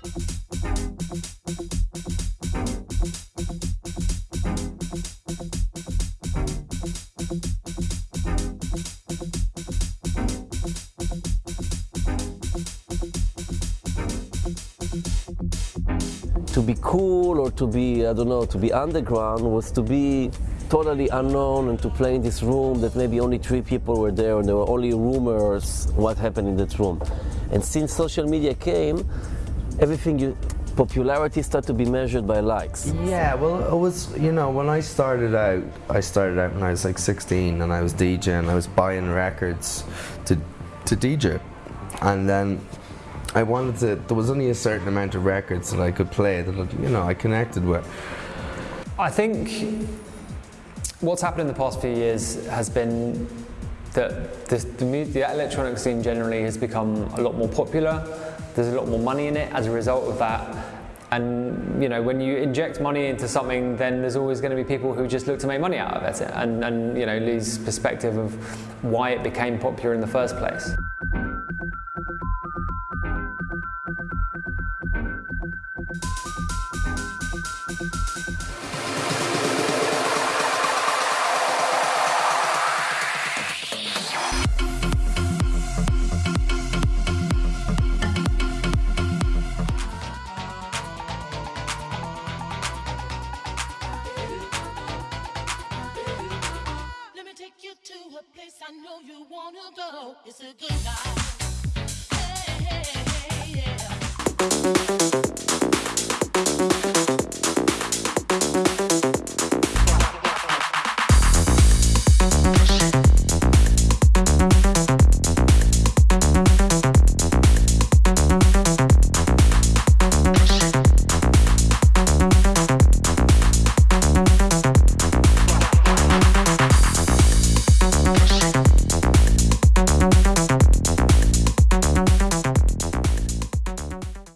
To be cool or to be, I don't know, to be underground was to be totally unknown and to play in this room that maybe only three people were there and there were only rumors what happened in that room. And since social media came, everything you, popularity started to be measured by likes. Yeah, well, it was, you know, when I started out, I started out when I was like 16 and I was DJing, I was buying records to, to DJ. And then I wanted to, there was only a certain amount of records that I could play that, you know, I connected with. I think what's happened in the past few years has been that the, the, the electronic scene generally has become a lot more popular. There's a lot more money in it as a result of that. And you know, when you inject money into something, then there's always going to be people who just look to make money out of it, and, and you know, lose perspective of why it became popular in the first place. a place I know you wanna go. It's a good life. Hey, hey, hey, yeah.